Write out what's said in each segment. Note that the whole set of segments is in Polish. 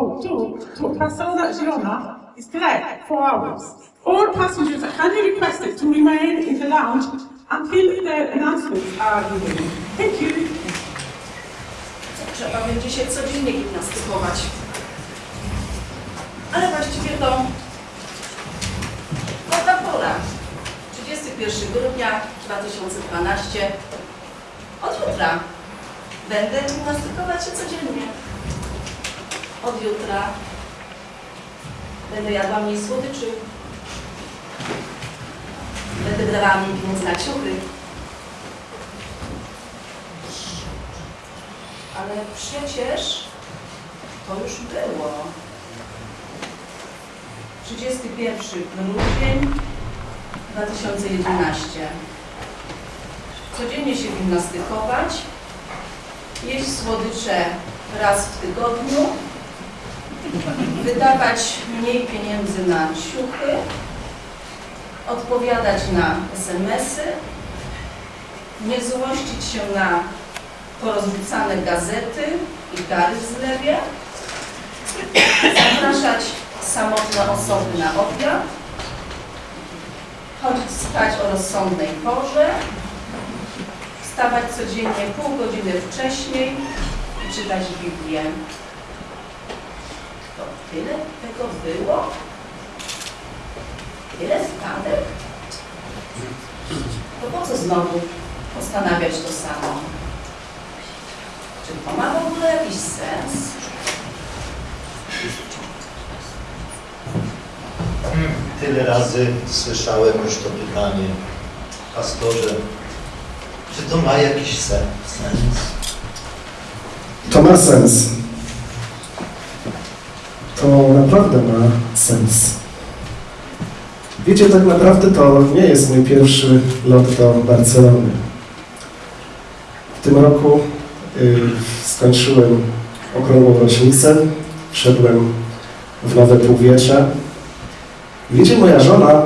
go to, to Pastora Girona is correct, four hours. All passengers are kindly requested to remain in the lounge until the announcements are given. Thank you. Trzeba będzie się codziennie gimnastykować. Ale właściwie to lata pora. 31 grudnia 2012. Od jutra będę gimnastykować się codziennie. Od jutra będę jadła mniej słodyczy. Będę wydawała mniej pieniędzy na ciuchy. Ale przecież to już było. 31 grudzień 2011. Codziennie się gimnastykować, jeść słodycze raz w tygodniu, wydawać mniej pieniędzy na ciuchy, odpowiadać na SMS-y, nie złościć się na porozrzucane gazety i gary w zlewie, zapraszać samotne osoby na obiad, chodzić spać o rozsądnej porze, wstawać codziennie pół godziny wcześniej i czytać Biblię. Tyle tego było? Tyle wpadek? To po co znowu postanawiać to samo? Czy to ma w ogóle jakiś sens? Tyle razy słyszałem już to pytanie, pastorze, czy to ma jakiś sen, sens? To ma sens. To naprawdę ma sens. Wiecie, tak naprawdę to nie jest mój pierwszy lot do Barcelony. W tym roku y, skończyłem okrągłą rocznicę, wszedłem w nowe półwiecze. Wiecie, moja żona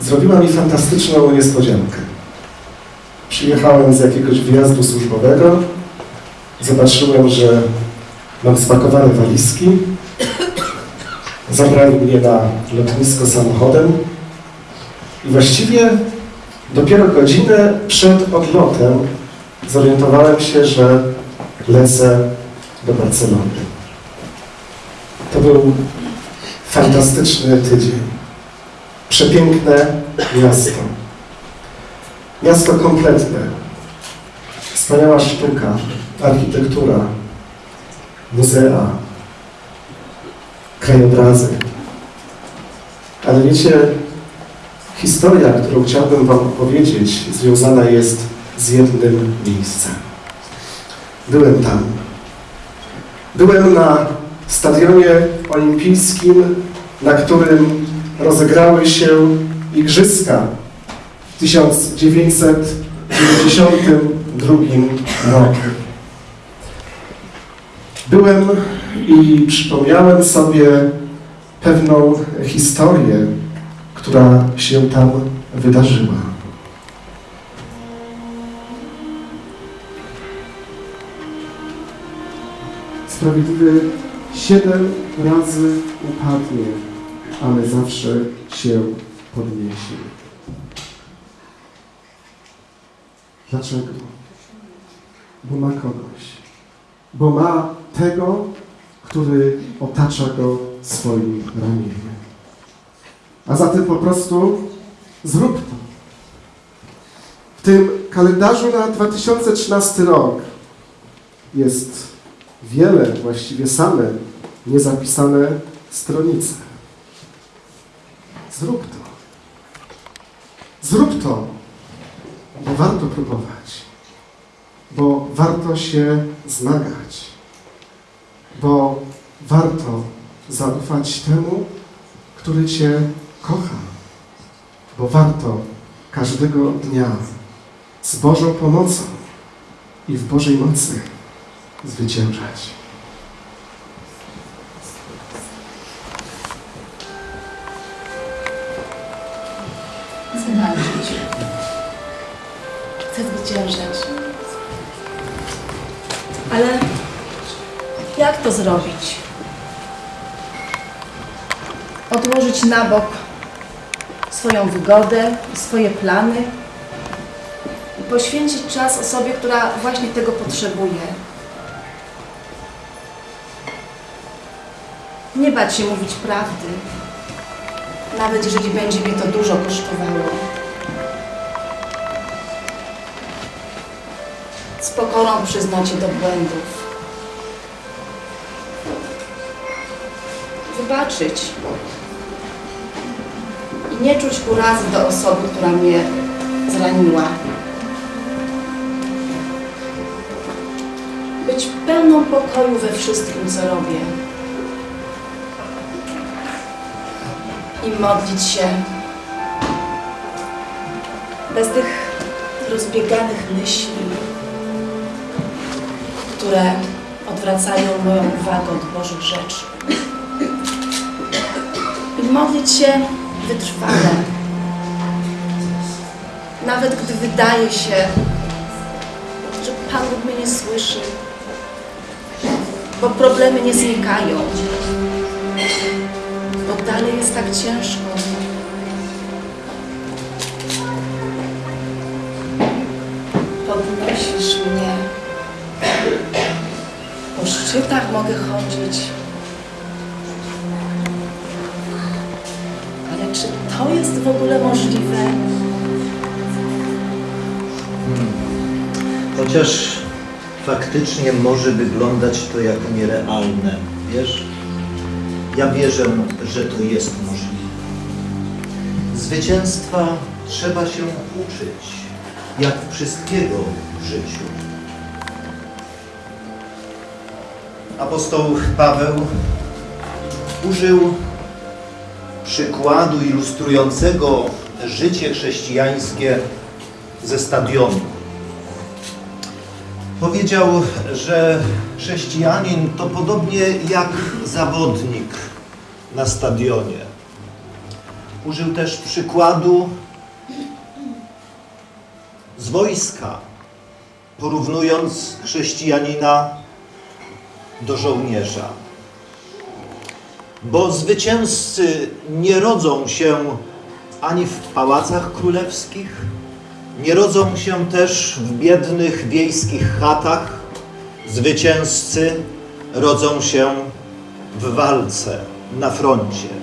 zrobiła mi fantastyczną niespodziankę. Przyjechałem z jakiegoś wyjazdu służbowego, zobaczyłem, że mam spakowane walizki. Zabrali mnie na lotnisko samochodem i właściwie dopiero godzinę przed odlotem zorientowałem się, że lecę do Barcelony. To był fantastyczny tydzień. Przepiękne miasto. Miasto kompletne. Wspaniała sztuka, architektura, muzea, krajobrazy. Ale wiecie, historia, którą chciałbym Wam opowiedzieć, związana jest z jednym miejscem. Byłem tam. Byłem na stadionie olimpijskim, na którym rozegrały się igrzyska w 1992 roku. Byłem i przypomniałem sobie pewną historię, która się tam wydarzyła. Sprawiedliwy siedem razy upadnie, ale zawsze się podniesie. Dlaczego? Bo ma kogoś. Bo ma tego, który otacza go swoim ramieniem. A zatem po prostu zrób to. W tym kalendarzu na 2013 rok jest wiele, właściwie same niezapisane stronice. Zrób to. Zrób to, bo warto próbować, bo warto się zmagać, bo warto zaufać temu, który Cię kocha, bo warto każdego dnia z Bożą pomocą i w Bożej mocy zwyciężać. Zwalczyć. Chcę zwyciężać. Ale jak to zrobić? odłożyć na bok swoją wygodę, swoje plany i poświęcić czas osobie, która właśnie tego potrzebuje. Nie bać się mówić prawdy, nawet jeżeli będzie mnie to dużo kosztowało. Z pokorą przyznać się do błędów. Wybaczyć. I nie czuć urazy do osoby, która mnie zraniła. Być pełną pokoju we wszystkim, co robię. I modlić się bez tych rozbieganych myśli, które odwracają moją uwagę od Bożych rzeczy. I modlić się wytrwale. Nawet gdy wydaje się, że Pan Bóg mnie nie słyszy, bo problemy nie znikają, bo dalej jest tak ciężko. Podnosisz mnie. Po szczytach mogę chodzić. Czy to jest w ogóle możliwe? Chociaż faktycznie może wyglądać to jako nierealne, wiesz? Ja wierzę, że to jest możliwe. Zwycięstwa trzeba się uczyć, jak wszystkiego w życiu. Apostoł Paweł użył przykładu ilustrującego życie chrześcijańskie ze stadionu. Powiedział, że chrześcijanin to podobnie jak zawodnik na stadionie. Użył też przykładu z wojska, porównując chrześcijanina do żołnierza. Bo zwycięzcy nie rodzą się ani w pałacach królewskich, nie rodzą się też w biednych wiejskich chatach. Zwycięzcy rodzą się w walce na froncie.